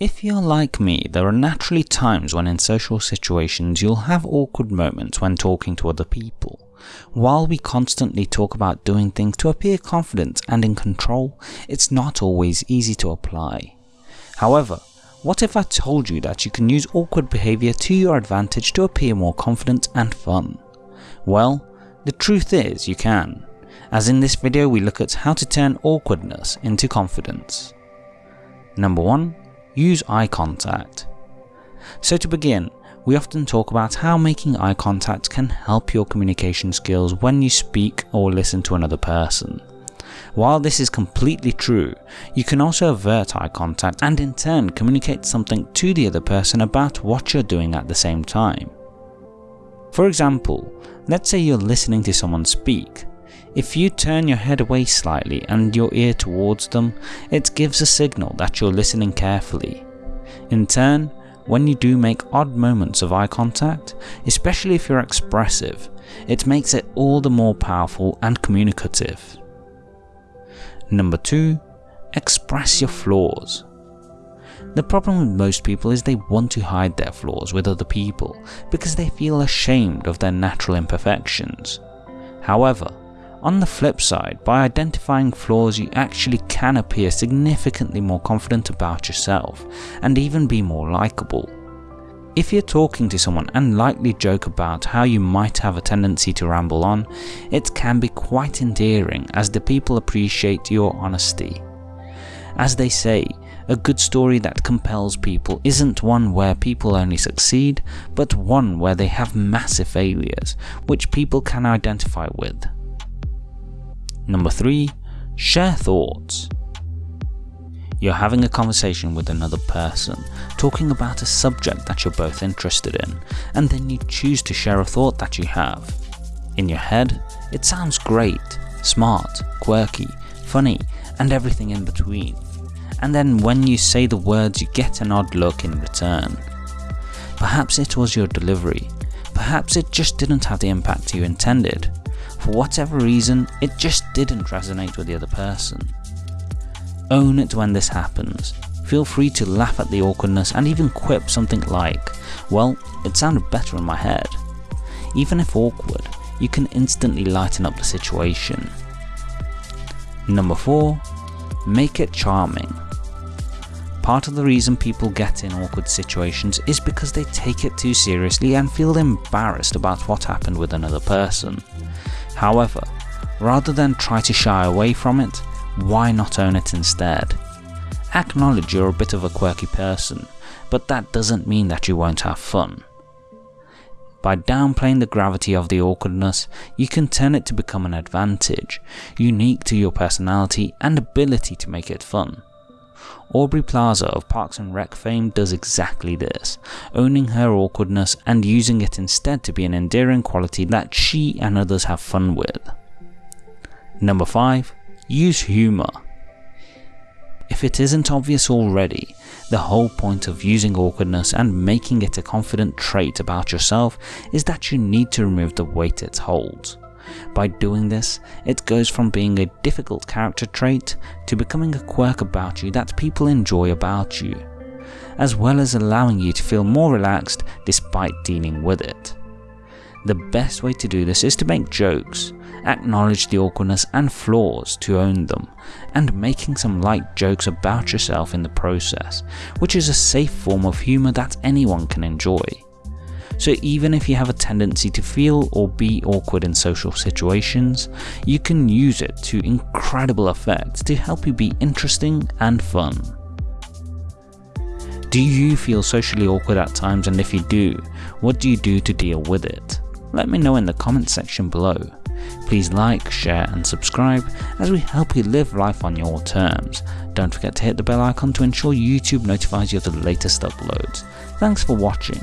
If you're like me, there are naturally times when in social situations you'll have awkward moments when talking to other people. While we constantly talk about doing things to appear confident and in control, it's not always easy to apply. However, what if I told you that you can use awkward behaviour to your advantage to appear more confident and fun? Well, the truth is you can, as in this video we look at how to turn awkwardness into confidence. Number 1. Use eye contact. So to begin, we often talk about how making eye contact can help your communication skills when you speak or listen to another person. While this is completely true, you can also avert eye contact and in turn communicate something to the other person about what you're doing at the same time. For example, let's say you're listening to someone speak. If you turn your head away slightly and your ear towards them, it gives a signal that you're listening carefully. In turn, when you do make odd moments of eye contact, especially if you're expressive, it makes it all the more powerful and communicative. Number 2. Express your flaws. The problem with most people is they want to hide their flaws with other people because they feel ashamed of their natural imperfections. However, on the flip side, by identifying flaws you actually can appear significantly more confident about yourself and even be more likable. If you're talking to someone and lightly joke about how you might have a tendency to ramble on, it can be quite endearing as the people appreciate your honesty. As they say, a good story that compels people isn't one where people only succeed, but one where they have massive failures, which people can identify with. Number 3. Share thoughts. You're having a conversation with another person, talking about a subject that you're both interested in, and then you choose to share a thought that you have. In your head, it sounds great, smart, quirky, funny, and everything in between. And then when you say the words you get an odd look in return. Perhaps it was your delivery, perhaps it just didn't have the impact you intended, for whatever reason, it just didn't resonate with the other person. Own it when this happens. Feel free to laugh at the awkwardness and even quip something like, well, it sounded better in my head. Even if awkward, you can instantly lighten up the situation. Number 4. Make it charming. Part of the reason people get in awkward situations is because they take it too seriously and feel embarrassed about what happened with another person. However, rather than try to shy away from it, why not own it instead? Acknowledge you're a bit of a quirky person, but that doesn't mean that you won't have fun. By downplaying the gravity of the awkwardness, you can turn it to become an advantage, unique to your personality and ability to make it fun. Aubrey Plaza of Parks and Rec fame does exactly this, owning her awkwardness and using it instead to be an endearing quality that she and others have fun with. Number 5. Use humour. If it isn't obvious already, the whole point of using awkwardness and making it a confident trait about yourself is that you need to remove the weight it holds. By doing this, it goes from being a difficult character trait to becoming a quirk about you that people enjoy about you, as well as allowing you to feel more relaxed despite dealing with it. The best way to do this is to make jokes, acknowledge the awkwardness and flaws to own them, and making some light jokes about yourself in the process, which is a safe form of humour that anyone can enjoy. So even if you have a tendency to feel or be awkward in social situations, you can use it to incredible effect to help you be interesting and fun. Do you feel socially awkward at times and if you do, what do you do to deal with it? Let me know in the comments section below. Please like, share and subscribe as we help you live life on your terms. Don't forget to hit the bell icon to ensure YouTube notifies you of the latest uploads. Thanks for watching.